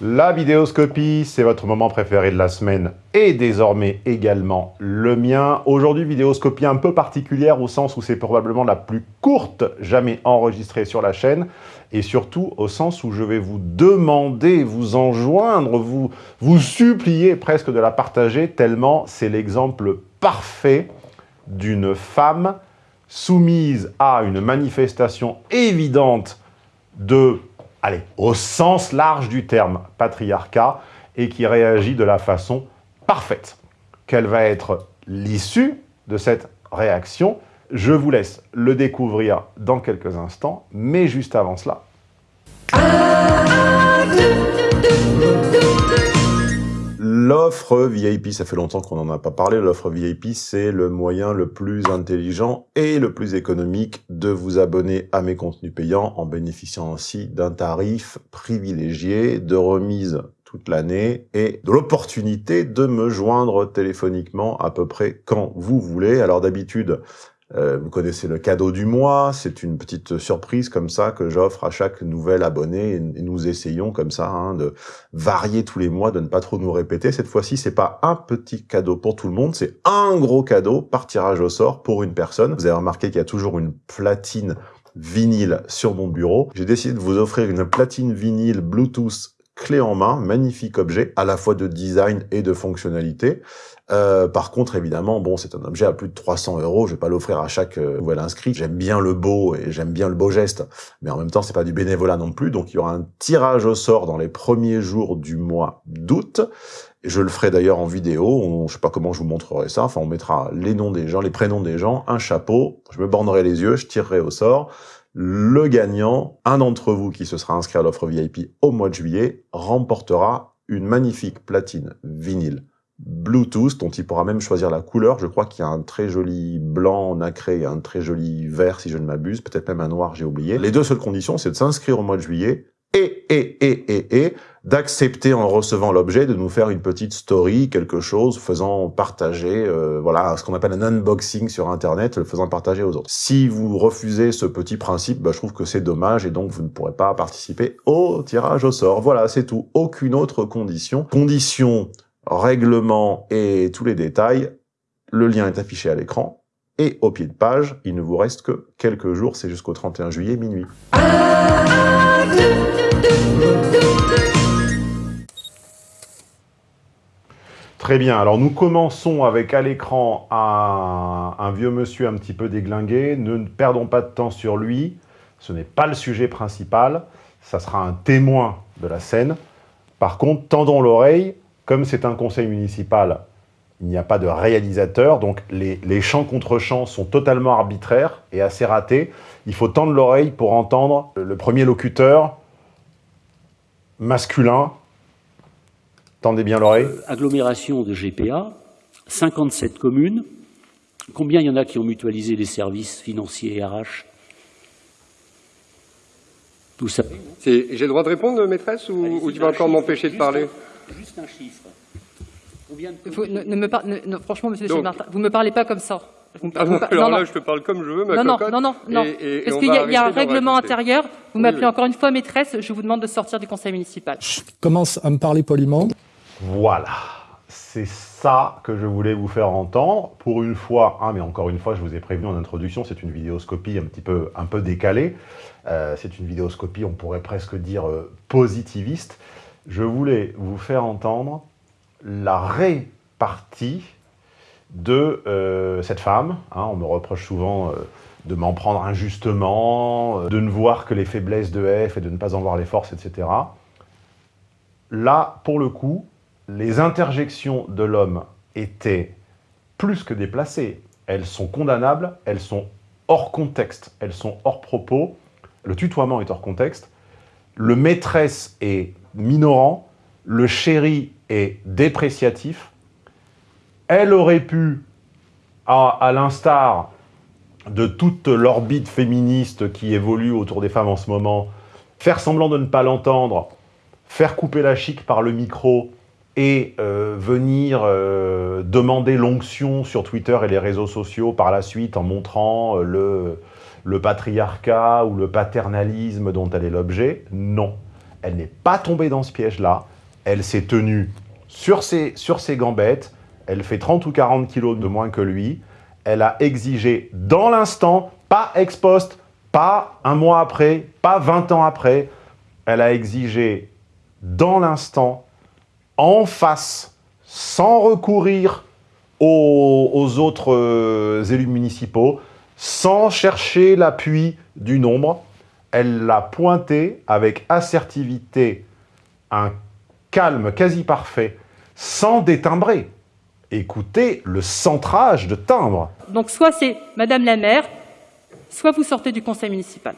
La vidéoscopie, c'est votre moment préféré de la semaine et désormais également le mien. Aujourd'hui, vidéoscopie un peu particulière au sens où c'est probablement la plus courte jamais enregistrée sur la chaîne et surtout au sens où je vais vous demander, vous enjoindre, vous, vous supplier presque de la partager tellement c'est l'exemple parfait d'une femme soumise à une manifestation évidente de allez, au sens large du terme patriarcat, et qui réagit de la façon parfaite. Quelle va être l'issue de cette réaction? Je vous laisse le découvrir dans quelques instants, mais juste avant cela... L'offre VIP, ça fait longtemps qu'on n'en a pas parlé, l'offre VIP, c'est le moyen le plus intelligent et le plus économique de vous abonner à mes contenus payants en bénéficiant aussi d'un tarif privilégié, de remise toute l'année et de l'opportunité de me joindre téléphoniquement à peu près quand vous voulez. Alors d'habitude, euh, vous connaissez le cadeau du mois, c'est une petite surprise comme ça que j'offre à chaque nouvel abonné et nous essayons comme ça hein, de varier tous les mois, de ne pas trop nous répéter. Cette fois-ci, c'est pas un petit cadeau pour tout le monde, c'est un gros cadeau par tirage au sort pour une personne. Vous avez remarqué qu'il y a toujours une platine vinyle sur mon bureau. J'ai décidé de vous offrir une platine vinyle Bluetooth clé en main, magnifique objet, à la fois de design et de fonctionnalité. Euh, par contre, évidemment, bon, c'est un objet à plus de 300 euros. Je vais pas l'offrir à chaque euh, nouvel inscrit. J'aime bien le beau et j'aime bien le beau geste, mais en même temps, c'est pas du bénévolat non plus. Donc, il y aura un tirage au sort dans les premiers jours du mois d'août. Je le ferai d'ailleurs en vidéo. On, je sais pas comment je vous montrerai ça. Enfin, on mettra les noms des gens, les prénoms des gens, un chapeau. Je me bornerai les yeux, je tirerai au sort. Le gagnant, un d'entre vous qui se sera inscrit à l'offre VIP au mois de juillet, remportera une magnifique platine vinyle Bluetooth, dont il pourra même choisir la couleur. Je crois qu'il y a un très joli blanc nacré et un très joli vert, si je ne m'abuse, peut-être même un noir, j'ai oublié. Les deux seules conditions, c'est de s'inscrire au mois de juillet et, et, et, et, et, d'accepter en recevant l'objet de nous faire une petite story, quelque chose, faisant partager, euh, voilà, ce qu'on appelle un unboxing sur Internet, le faisant partager aux autres. Si vous refusez ce petit principe, bah, je trouve que c'est dommage et donc vous ne pourrez pas participer au tirage au sort. Voilà, c'est tout. Aucune autre condition. Condition règlement et tous les détails, le lien est affiché à l'écran. Et au pied de page, il ne vous reste que quelques jours, c'est jusqu'au 31 juillet minuit. Très bien, alors nous commençons avec à l'écran un, vieux monsieur un petit peu déglingué. Ne perdons pas de temps sur lui, ce n'est pas le sujet principal, ça sera un témoin de la scène. Par contre, tendons l'oreille comme c'est un conseil municipal, il n'y a pas de réalisateur, donc les, les chants contre chants sont totalement arbitraires et assez ratés. Il faut tendre l'oreille pour entendre le premier locuteur masculin. Tendez bien l'oreille. Euh, agglomération de GPA, 57 communes. Combien il y en a qui ont mutualisé les services financiers et RH Tout ça. J'ai le droit de répondre, maîtresse, ou, ou tu vas encore m'empêcher de parler? juste un chiffre. Vous, ne, ne me par... ne, franchement, monsieur Donc, Martin, vous ne me parlez pas comme ça. Ah alors non, là, non. je te parle comme je veux, ma non, cocotte. Non, non, non, et, et, Parce qu'il y, y, a un règlement intérieur. Vous m'appelez oui, encore une fois maîtresse, je vous demande de sortir du conseil municipal. Je commence à me parler poliment. Voilà. C'est ça que je voulais vous faire entendre. Pour une fois, ah, mais encore une fois, je vous ai prévenu en introduction, c'est une vidéoscopie un petit peu, un peu décalée. Euh, c'est une vidéoscopie, on pourrait presque dire, euh, positiviste je voulais vous faire entendre la répartie de euh, cette femme. Hein, on me reproche souvent euh, de m'en prendre injustement, euh, de ne voir que les faiblesses de F et de ne pas en voir les forces, etc. Là, pour le coup, les interjections de l'homme étaient plus que déplacées. Elles sont condamnables, elles sont hors contexte, elles sont hors propos. Le tutoiement est hors contexte. Le maîtresse est minorant, le chéri est dépréciatif, elle aurait pu, à, l'instar de toute l'orbite féministe qui évolue autour des femmes en ce moment, faire semblant de ne pas l'entendre, faire couper la chic par le micro et euh, venir euh, demander l'onction sur Twitter et les réseaux sociaux par la suite en montrant euh, le patriarcat ou le paternalisme dont elle est l'objet, non Elle n'est pas tombée dans ce piège-là. Elle s'est tenue sur ses, sur ses gambettes. Elle fait 30 ou 40 kilos de moins que lui. Elle a exigé dans l'instant, pas ex post, pas un mois après, pas 20 ans après. Elle a exigé dans l'instant, en face, sans recourir aux, autres euh, élus municipaux, sans chercher l'appui du nombre, elle l'a pointé avec assertivité, un calme quasi parfait, sans détimbrer. Écoutez le centrage de timbre. Donc soit c'est Madame la maire, soit vous sortez du conseil municipal.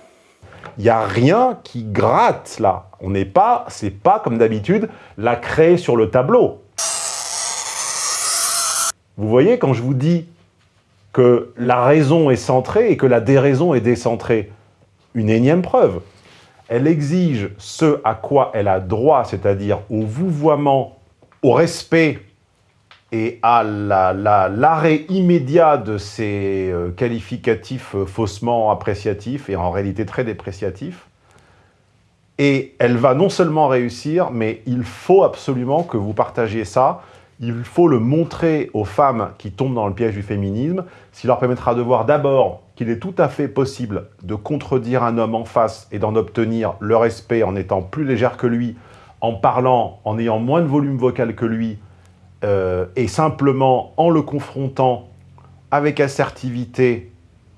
Il n'y a rien qui gratte là. On n'est pas, c'est pas comme d'habitude, la craie sur le tableau. Vous voyez, quand je vous dis que la raison est centrée et que la déraison est décentrée, une énième preuve. Elle exige ce à quoi elle a droit, c'est-à-dire au vouvoiement, au respect et à l'arrêt immédiat de ces euh, qualificatifs euh, faussement appréciatifs et en réalité très dépréciatifs. Et elle va non seulement réussir, mais il faut absolument que vous partagiez ça il faut le montrer aux femmes qui tombent dans le piège du féminisme, ce qui leur permettra de voir d'abord qu'il est tout à fait possible de contredire un homme en face et d'en obtenir le respect en étant plus légère que lui, en parlant, en ayant moins de volume vocal que lui, euh, et simplement en le confrontant avec assertivité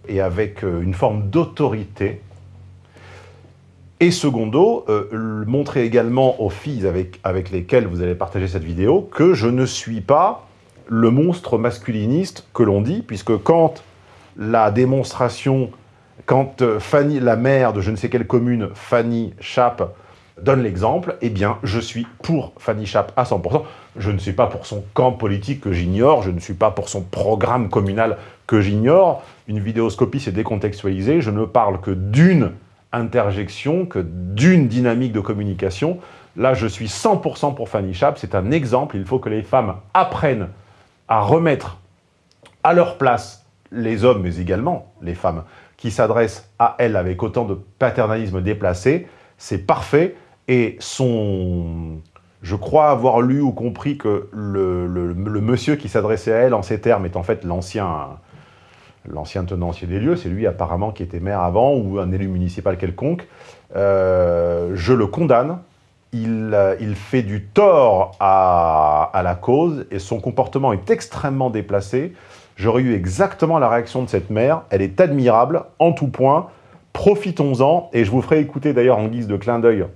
et avec euh, une forme d'autorité, et secondo, euh, montrer également aux filles avec, avec lesquelles vous allez partager cette vidéo que je ne suis pas le monstre masculiniste que l'on dit, puisque quand la démonstration, quand euh, Fanny, la mère de je ne sais quelle commune, Fanny Chape, donne l'exemple, eh bien, je suis pour Fanny Chape à 100%. Je ne suis pas pour son camp politique que j'ignore, je ne suis pas pour son programme communal que j'ignore. Une vidéoscopie, c'est décontextualisé. Je ne parle que d'une interjection que d'une dynamique de communication. Là, je suis 100% pour Fanny Chap, c'est un exemple. Il faut que les femmes apprennent à remettre à leur place les hommes, mais également les femmes, qui s'adressent à elles avec autant de paternalisme déplacé. C'est parfait. Et son... Je crois avoir lu ou compris que le, monsieur qui s'adressait à elle en ces termes est en fait l'ancien l'ancien tenancier des lieux, c'est lui apparemment qui était maire avant, ou un élu municipal quelconque, euh, je le condamne, il, il fait du tort à, à, la cause, et son comportement est extrêmement déplacé. J'aurais eu exactement la réaction de cette mère, elle est admirable, en tout point, profitons-en, et je vous ferai écouter d'ailleurs en guise de clin d'œil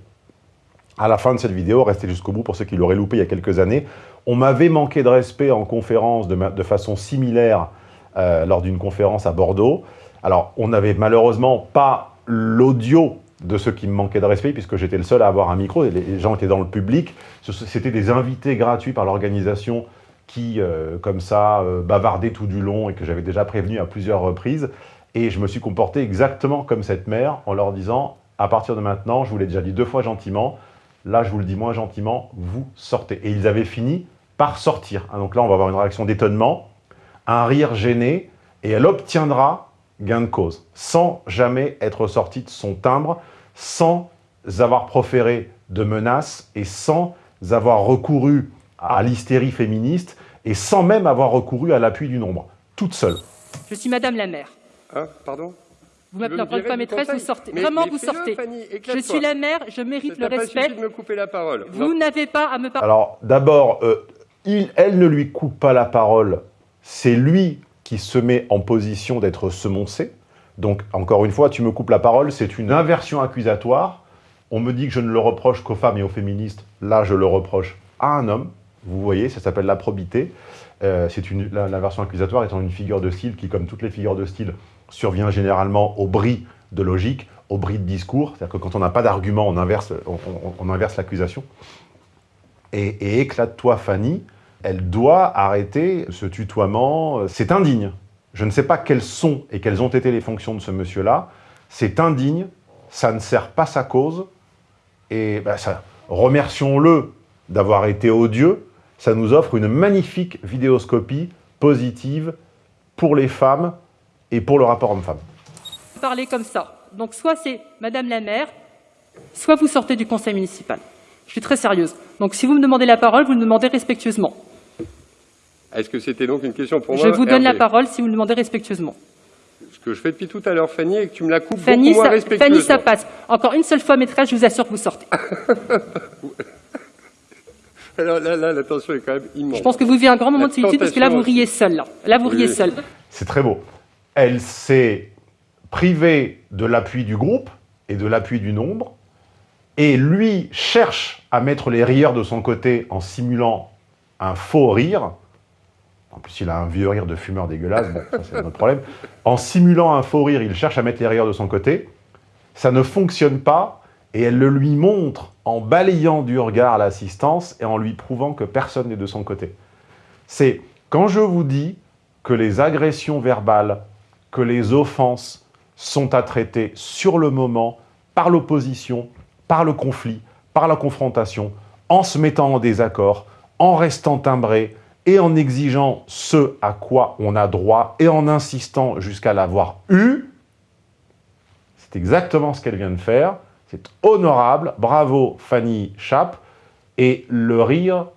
à la fin de cette vidéo, restez jusqu'au bout pour ceux qui l'auraient loupé il y a quelques années. On m'avait manqué de respect en conférence de, façon similaire euh, lors d'une conférence à Bordeaux. Alors, on n'avait malheureusement pas l'audio de ceux qui me manquaient de respect, puisque j'étais le seul à avoir un micro, et les gens étaient dans le public. C'était des invités gratuits par l'organisation qui, euh, comme ça, euh, bavardaient tout du long et que j'avais déjà prévenu à plusieurs reprises. Et je me suis comporté exactement comme cette mère, en leur disant, à partir de maintenant, je vous l'ai déjà dit deux fois gentiment, là je vous le dis moins gentiment, vous sortez. Et ils avaient fini par sortir. Hein, donc là, on va avoir une réaction d'étonnement, un rire gêné, et elle obtiendra gain de cause, sans jamais être sortie de son timbre, sans avoir proféré de menaces et sans avoir recouru à l'hystérie féministe et sans même avoir recouru à l'appui du nombre, toute seule. Je suis Madame la maire. Hein, pardon? Vous m'appelez encore une fois maîtresse, vous sortez. Vraiment, vous sortez. je suis la mère, je mérite le respect. de me couper la parole. Vous n'avez pas à me parler. Alors, d'abord, euh, elle ne lui coupe pas la parole c'est lui qui se met en position d'être semoncé. Donc, encore une fois, tu me coupes la parole, c'est une inversion accusatoire. On me dit que je ne le reproche qu'aux femmes et aux féministes. Là, je le reproche à un homme. Vous voyez, ça s'appelle la probité. Euh, L'inversion accusatoire étant une figure de style qui, comme toutes les figures de style, survient généralement au bris de logique, au bris de discours. C'est-à-dire que quand on n'a pas d'argument, on inverse, on, inverse l'accusation. Et, et éclate-toi, Fanny, elle doit arrêter ce tutoiement. C'est indigne. Je ne sais pas quelles sont et quelles ont été les fonctions de ce monsieur-là. C'est indigne, ça ne sert pas sa cause. Et ben, remercions-le d'avoir été odieux. Ça nous offre une magnifique vidéoscopie positive pour les femmes et pour le rapport homme-femme. Parler comme ça. Donc soit c'est Madame la maire, soit vous sortez du conseil municipal. Je suis très sérieuse. Donc si vous me demandez la parole, vous me demandez respectueusement. Est-ce que c'était donc une question pour moi Je vous donne la parole si vous me demandez respectueusement. Ce que je fais depuis tout à l'heure, Fanny, et que tu me la coupes Fanny, beaucoup moins ça, respectueusement. Fanny, ça passe. Encore une seule fois, maîtresse, je vous assure que vous sortez. Alors là, là, la tension est quand même immense. Je pense que vous vivez un grand moment de solitude parce que là, vous riez seul. Là, là vous riez seul. C'est très beau. Elle s'est privée de l'appui du groupe et de l'appui du nombre, et lui cherche à mettre les rieurs de son côté en simulant un faux rire. En plus, il a un vieux rire de fumeur dégueulasse, bon, ça c'est notre problème. En simulant un faux rire, il cherche à mettre les rieurs de son côté. Ça ne fonctionne pas, et elle le lui montre en balayant du regard l'assistance et en lui prouvant que personne n'est de son côté. C'est quand je vous dis que les agressions verbales, que les offenses sont à traiter sur le moment, par l'opposition, par le conflit, par la confrontation, en se mettant en désaccord, en restant timbré et en exigeant ce à quoi on a droit et en insistant jusqu'à l'avoir eu, c'est exactement ce qu'elle vient de faire. C'est honorable. Bravo Fanny Chapp. Et le rire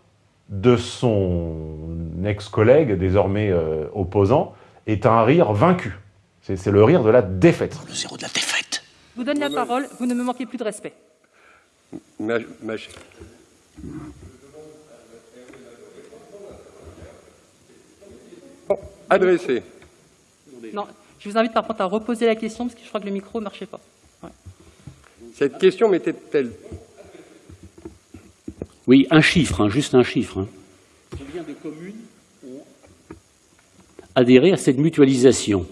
de son ex-collègue, désormais euh, opposant, est un rire vaincu. C'est le rire de la défaite. Le zéro de la défaite. Je vous donne la parole, vous ne me manquez plus de respect. Ma, Adressé. Non, je vous invite par contre à reposer la question parce que je crois que le micro ne marchait pas. Cette question m'était-elle Oui, un chiffre, hein, juste un chiffre. Hein. Combien de communes ont adhéré à cette mutualisation?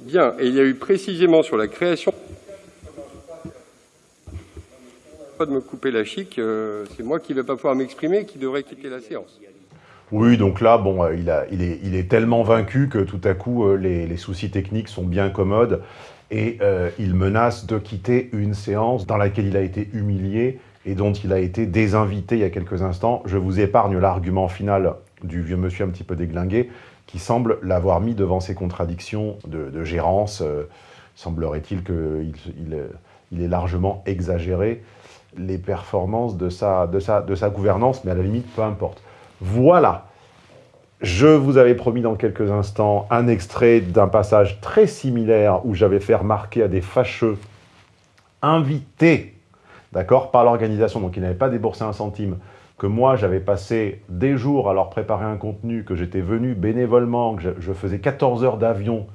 Bien, et il y a eu précisément sur la création pas de me couper la chic, euh, c'est moi qui ne vais pas pouvoir m'exprimer qui devrait quitter la séance. Oui, donc là, bon, euh, il, est, tellement vaincu que tout à coup, euh, les, soucis techniques sont bien commodes et euh, il menace de quitter une séance dans laquelle il a été humilié et dont il a été désinvité il y a quelques instants. Je vous épargne l'argument final du vieux monsieur un petit peu déglingué qui semble l'avoir mis devant ses contradictions de, gérance. Semblerait-il qu'il il, il est largement exagéré les performances de sa, de, sa, de sa gouvernance, mais à la limite, peu importe. Voilà je vous avais promis dans quelques instants un extrait d'un passage très similaire où j'avais fait remarquer à des fâcheux invités, d'accord, par l'organisation, donc ils n'avaient pas déboursé un centime, que moi j'avais passé des jours à leur préparer un contenu, que j'étais venu bénévolement, que je, faisais 14 heures d'avion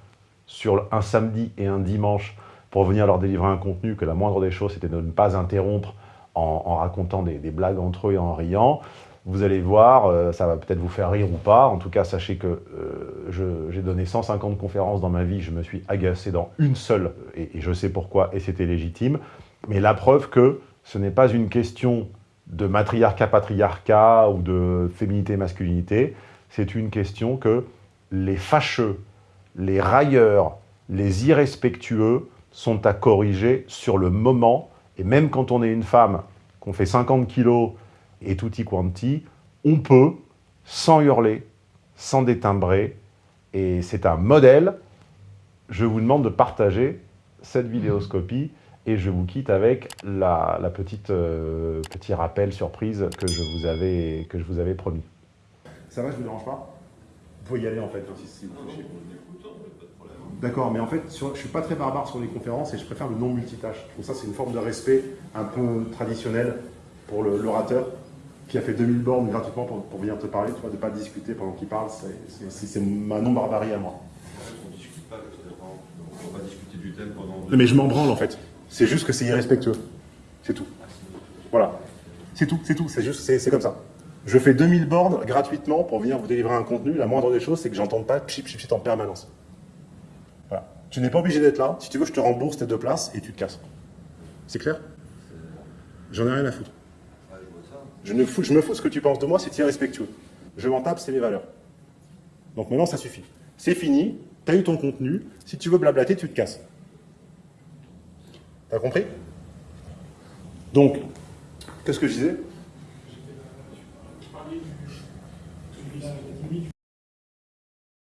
sur un samedi et un dimanche pour venir leur délivrer un contenu, que la moindre des choses c'était de ne pas interrompre en, racontant des, des blagues entre eux et en riant. Vous allez voir, euh, ça va peut-être vous faire rire ou pas. En tout cas, sachez que euh, j'ai donné 150 conférences dans ma vie, je me suis agacé dans une seule, et, et je sais pourquoi, et c'était légitime. Mais la preuve que ce n'est pas une question de matriarcat-patriarcat ou de féminité-masculinité, c'est une question que les fâcheux, les railleurs, les irrespectueux sont à corriger sur le moment. Et même quand on est une femme, qu'on fait 50 kilos, et tutti quanti, on peut, sans hurler, sans détimbrer, et c'est un modèle. Je vous demande de partager cette vidéoscopie et je vous quitte avec la, petite euh, rappel surprise que je vous avais que je vous avais promis. Ça va, je vous dérange pas? Vous pouvez y aller en fait, hein, si, D'accord, mais en fait, je ne suis pas très barbare sur les conférences et je préfère le non multitâche. Donc ça, c'est une forme de respect un peu traditionnel pour l'orateur qui a fait 2000 bornes gratuitement pour, venir te parler, tu vois, de ne pas discuter pendant qu'il parle, c'est ma non-barbarie à moi. On ne discute pas, on ne va pas discuter du thème pendant... mais je m'en branle en fait. C'est juste que c'est irrespectueux. C'est tout. Voilà. C'est tout, c'est tout, c'est juste, c'est comme ça. Je fais 2000 bornes gratuitement pour venir vous délivrer un contenu. La moindre des choses, c'est que j'entende pas chip, chip, chip en permanence. Voilà. Tu n'es pas obligé d'être là. Si tu veux, je te rembourse tes deux places et tu te casses. C'est clair? J'en ai rien à foutre. Je, me fous ce que tu penses de moi, c'est irrespectueux. Je m'en tape, c'est mes valeurs. Donc maintenant, ça suffit. C'est fini, tu as eu ton contenu. Si tu veux blablater, tu te casses. T'as compris? Donc, qu'est-ce que je disais?